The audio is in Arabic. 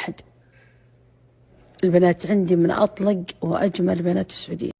أحد. البنات عندي من أطلق وأجمل بنات السعودية.